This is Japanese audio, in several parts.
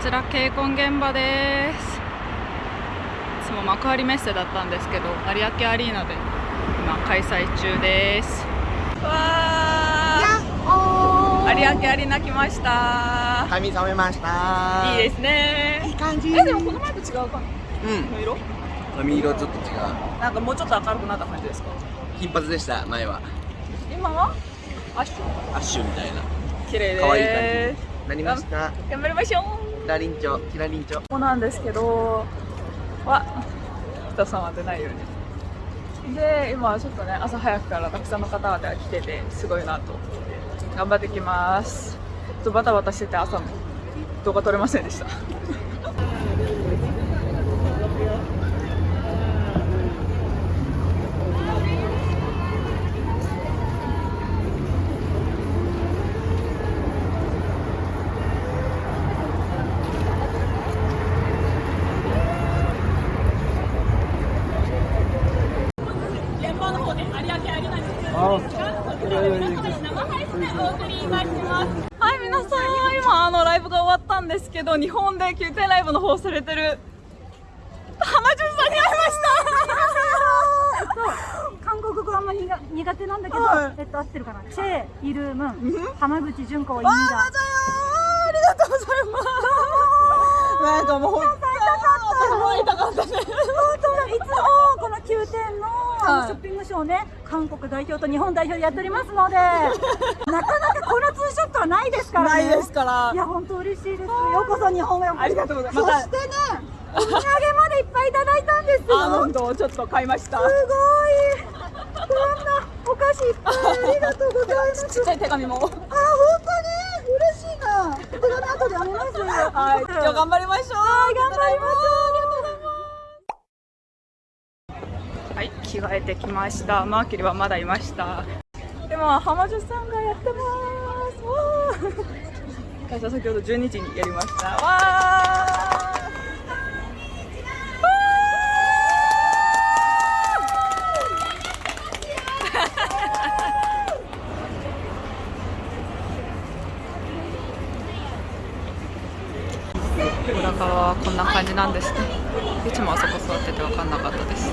ちらケイコン現場です。いつも幕張メッセだったんですけど有明アリーナで今開催中です。わー。有明アリーナ来ました。髪染めました。いいですね。いい感じ。えでもこの前と違うかうん。の色？髪色ちょっと違う。なんかもうちょっと明るくなった感じですか？金髪でした前は。今は？アッシュ？アッシュみたいな。綺麗可愛いで感じなりました。す頑張りましょう。キラリンチョキラリンチョここなんですけどは人様でないように。で今ちょっとね朝早くからたくさんの方々が来ててすごいなと。頑張ってきます。ちょっとバタバタしてて朝も動画撮れませんでした。はい皆さん今あのライブが終わったんですけど日本で9点ライブの方されてる浜潤さんに会いました韓国語あんまり苦苦手なんだけど、はいえっと合ってるかな？チェイルームン、浜口純子をインわあ、だ。ありがとうございます。なんかもう、本当に会いたかったね。本当だいつもこの9点のあはいのショッピングショーね、韓国代表と日本代表でやっておりますので、なかなかこのツーショットはないですからね。ないですからい。や本当嬉しいです。ようこそ日本へ。ありがとうございますそしてね、お土産までいっぱいいただいたんですよ。アーモンドをちょっと買いました。すごい。こんなお菓子いっぱいありがとうございます。ちっちゃい手紙も。あ、本当に嬉しいな。手紙後で読みます。はい、今日頑張りましょう。はい頑張りましょう。はい、着替えてきました。マーキュリーはまだいました。でも浜女さんがやってます。わー私は先ほど12時にやりました。わー小高 はこんな感じなんですね。いつもあそこ座ってて分かんなかったです。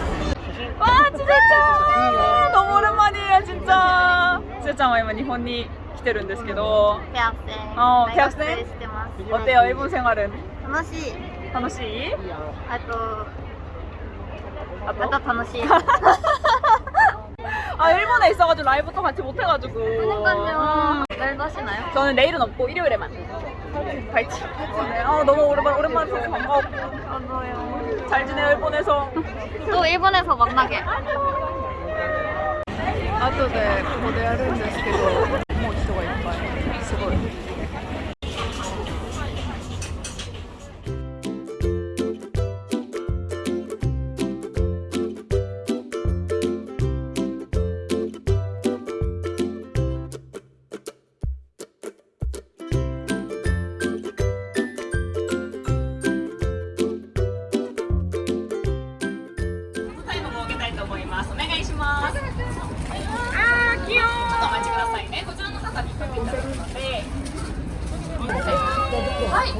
わあ、ちせちゃん登るマニアちっちゃんちせちゃんは今日本に来てるんですけど 대학생 어, 대 대학생? 학생してます 어때요? 일본 생활은? 楽しい楽しい? あと 아 また楽しい 아 일본에 있어가지고 라이브도 같이 못해가지고 그러니까요 내일도 하시나요? 저는 내일은 없고 일요일에만 파이팅 네, 아, 너무 오랜만에 오랜만에 뵈서 반가웠고 저도요 잘 지내요 일본에서 또 일본에서 만나게 後でここでやるんですけどもう人がいっぱい。すごい。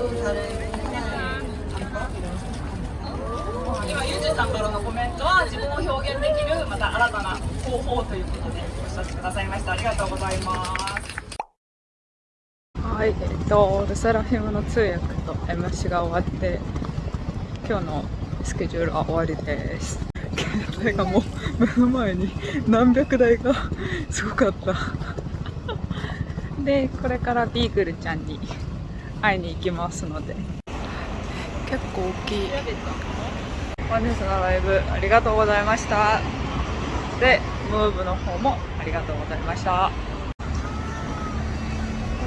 今、ゆうじさんからのコメントは自分を表現できるまた新たな方法ということでおっしゃってくださいました。ありがとうございます。はい、えっと、ルセラフィムの通訳と MC が終わって今日のスケジュールは終わりです。携帯がもう目の前に何百台がすごかった。でこれからビーグルちゃんに会いに行きますので。結構大きい。本日のライブありがとうございました。でムーブの方もありがとうございました。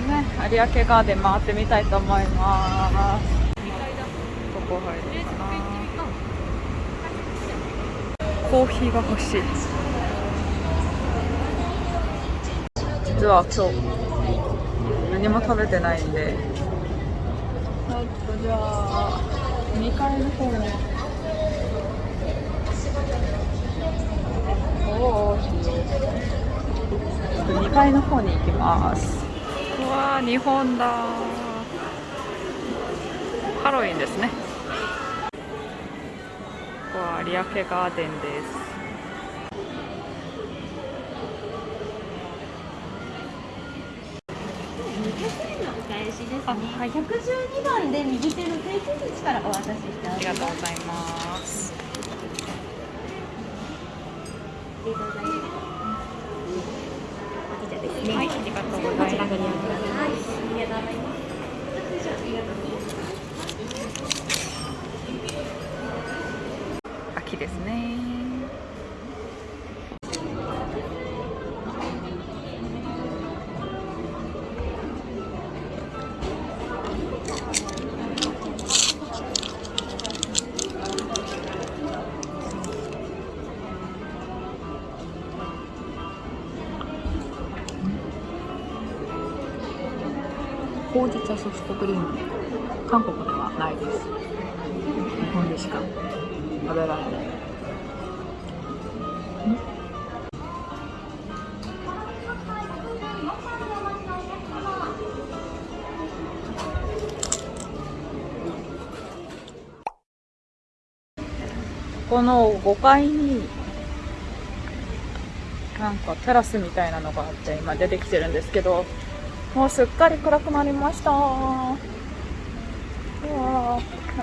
ね有明ガーデン回ってみたいと思います。こ入るかな。コーヒーが欲しい。実は今日何も食べてないんでじゃあ2階の方にどうしよう2階の方に行きます。うわー日本だ。ハロウィンですねここは有明ガーデンです。あはい112番で右手の定期口からお渡ししてありがとうございますはい、ありがとうございます。秋ですね。ほうじ茶ソフトクリーム。韓国ではないです。日本でしか食べられない。この5階になんかテラスみたいなのがあって今出てきてるんですけど。もうすっかり暗くなりました。うわ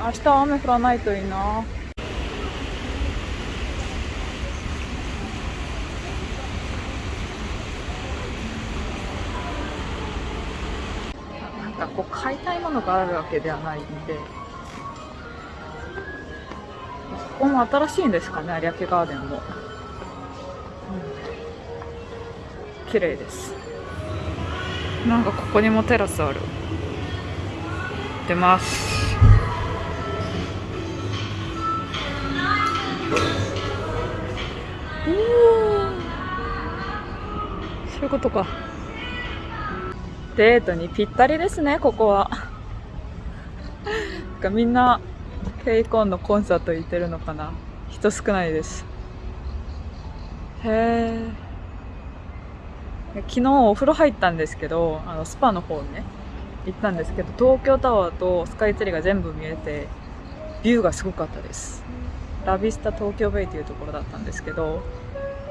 明日は雨降らないといいな。なんかこう買いたいものがあるわけではないんで、ここも新しいんですかね、有明ガーデンも。うん綺麗です。なんかここにもテラスある。出ます。おーそういうことか。デートにぴったりですねここは。なんかみんなケイコンのコンサート行ってるのかな。人少ないです。へえ昨日お風呂入ったんですけどあのスパの方にね行ったんですけど東京タワーとスカイツリーが全部見えてビューがすごかったです。ラビスタ東京ベイというところだったんですけど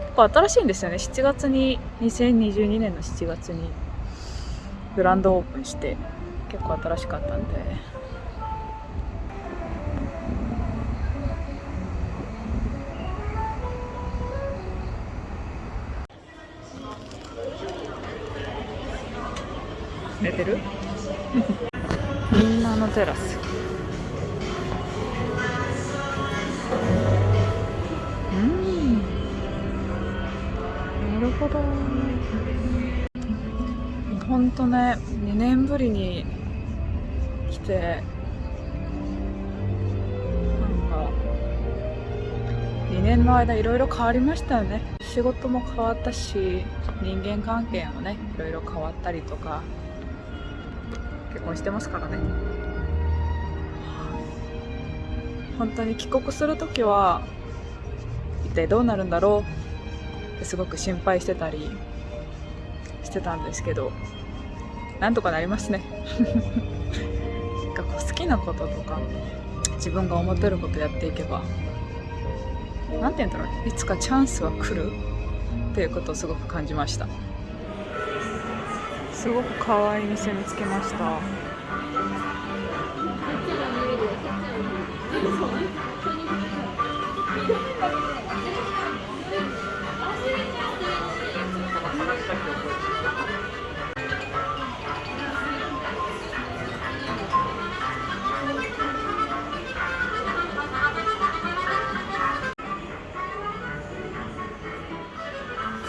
結構新しいんですよね。7月に2022年の7月にグランドオープンして結構新しかったんで。寝てる？みんなのテラス。うん。なるほど。ほんとね2年ぶりに来てなんか2年の間いろいろ変わりましたよね。仕事も変わったし人間関係もねいろいろ変わったりとか。結婚してますからね。本当に帰国する時は一体どうなるんだろう？ってすごく心配してたりしてたんですけどなんとかなりますね。なんかこう好きなこととか自分が思ってることやっていけばなんて言うんだろういつかチャンスは来るっていうことをすごく感じました。すごく可愛い店見つけました。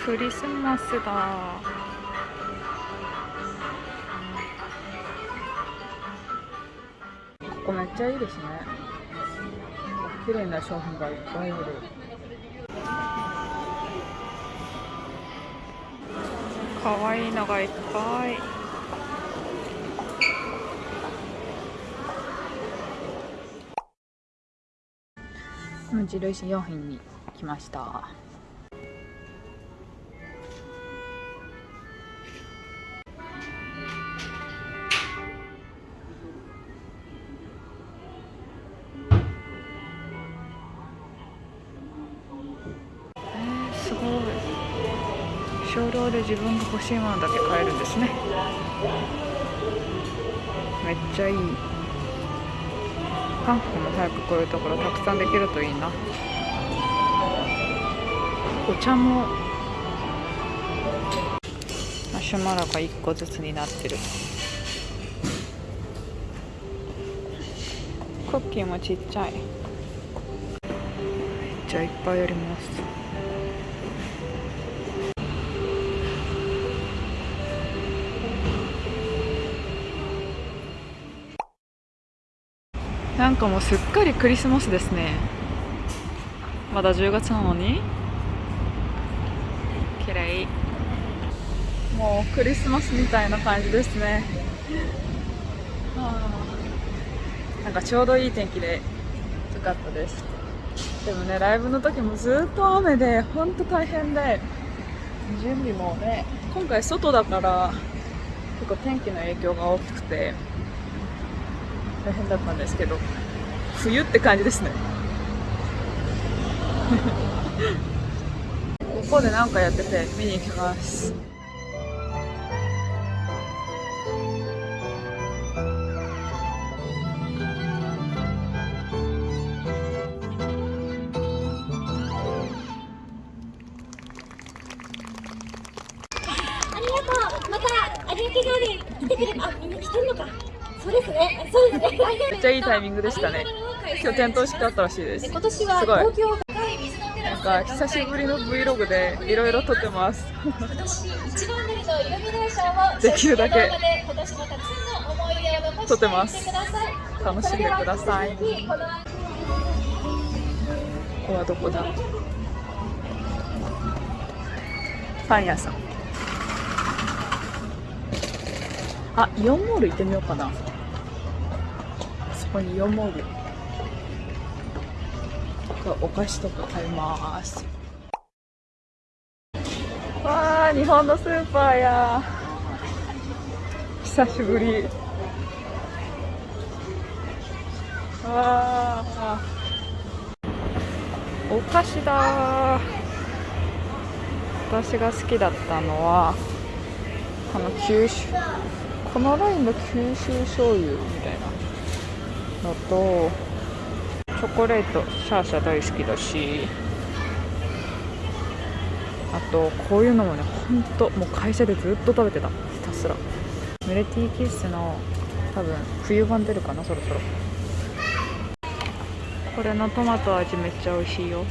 クリスマスだ。ここめっちゃいいですね。綺麗な商品がいっぱいある。可愛いのがいっぱい。無印良品に来ました少量で自分が欲しいものだけ買えるんですね。めっちゃいい。韓国も早くこういうところたくさんできるといいな。お茶もマシュマロが1個ずつになってる。クッキーもちっちゃい。めっちゃいっぱいあります。なんかもうすっかりクリスマスですね。まだ10月なのに？綺麗もうクリスマスみたいな感じですね。はあなんかちょうどいい天気でよかったです。でもねライブの時もずっと雨で本当大変で。準備もね。今回外だから結構天気の影響が大きくて大変だったんですけど冬って感じですね。ここで何かやってて見に行きます。タイミングでしたね。今日点灯式あったらしいです。今年はすごい。なんスか久しぶりの Vlog でいろいろ撮ってます。今年一番乗りのイルミネーションをできるだけ。撮ってます。楽しんでください。このここはどこだ？パン屋さん。あイオンモール行ってみようかな。そこにイオンモール。お菓子とか買います。わあ日本のスーパーや。久しぶり。わあお菓子だ。私が好きだったのはあの九州このラインの九州醤油みたいな。のとチョコレートシャーシャー大好きだしあとこういうのもねほんともう会社でずっと食べてた。ひたすら。ムレティーキッスの多分冬版出るかなそろそろ。これのトマト味めっちゃ美味しいよ。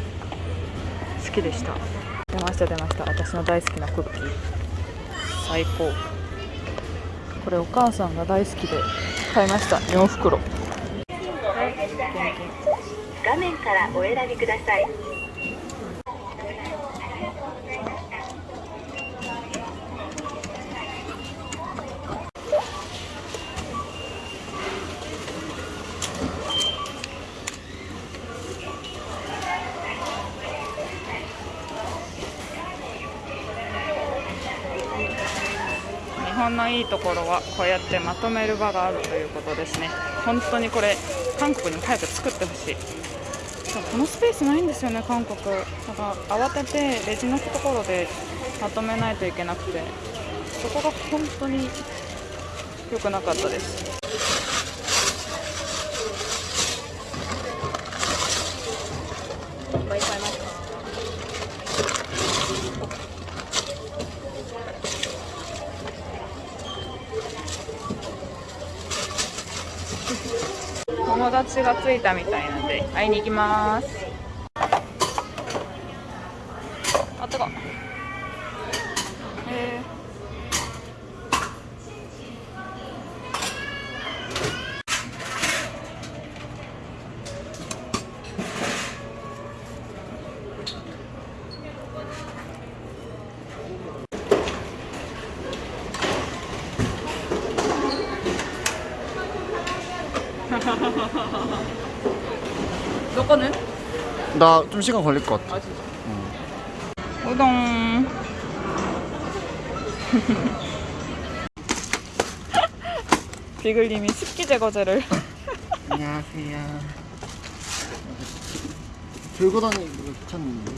好きでした。出ました出ました。私の大好きなクッキー。最高。これお母さんが大好きで買いました。4袋。はい画面からお選びください。日本のいいところはこうやってまとめる場があるということですね。本当にこれ韓国にも早く作ってほしい。このスペースないんですよね韓国。だから慌ててレジのところでまとめないといけなくて。そこが本当に良くなかったですいっぱい買いました友達が着いたみたいなんで会いに行きます。너 거는? 나 좀 시간 걸릴 것 같아. 아 진짜. 우동. 비글님이 습기 제거제를 안녕하세요. 들고 다니기 귀찮은데.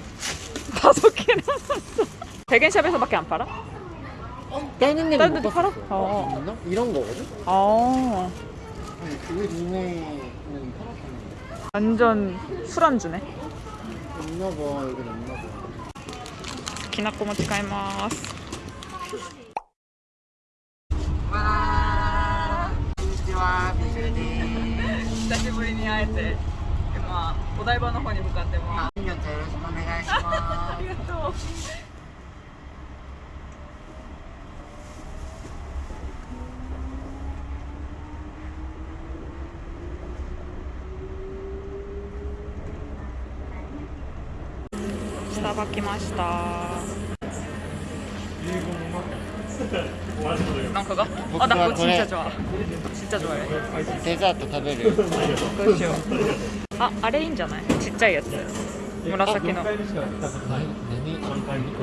다섯 개나 샀어. 백엔샵에서밖에 안 팔아? 다른 데는 못 봤어. 팔아? 어. 있나? 이런 거거든? 어. 완전 술안주네. 없나 봐, 여긴 없나 봐. きなこも使います。こんにちは、ビジュです。久しぶりに会えて、今お台場の方に向かってます。よろしくお願いしまありがとう。 きました。なんかが？あ、だこちっちゃちゃちっちゃちゃデザート食べるどうしよう。あ、あれいいんじゃない？ちっちゃいやつ。紫の。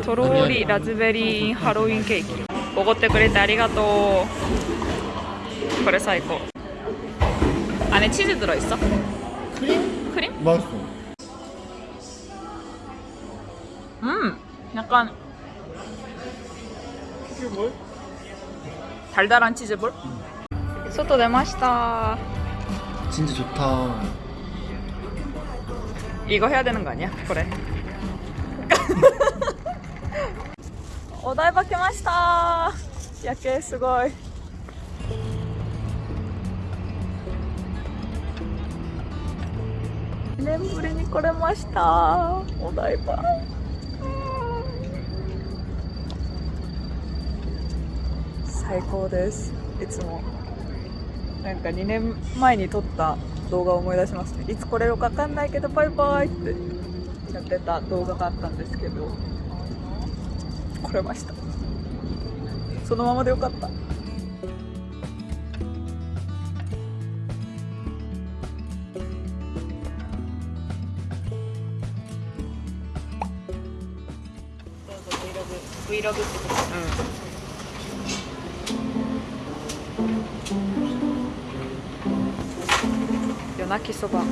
とろりラズベリーハロウィンケーキ。おごってくれてありがとう。これ最高。あねチーズドロイっそクリーム？クリーム？ 약간 달달한 치즈볼? 소토 내 맛이다. 진짜 좋다. 이거 해야 되는 거 아니야? 그래. 오다이바케 맛이다. 야케 스고이. 네, 우리 니코레 맛이다. 오다이바. 最高です。いつも。なんか2年前に撮った動画を思い出しますね。いつ来れるかわかんないけど、バイバイってやってた動画があったんですけど、来れました。そのままでよかった。Vlog ってこと？うん巻きそば。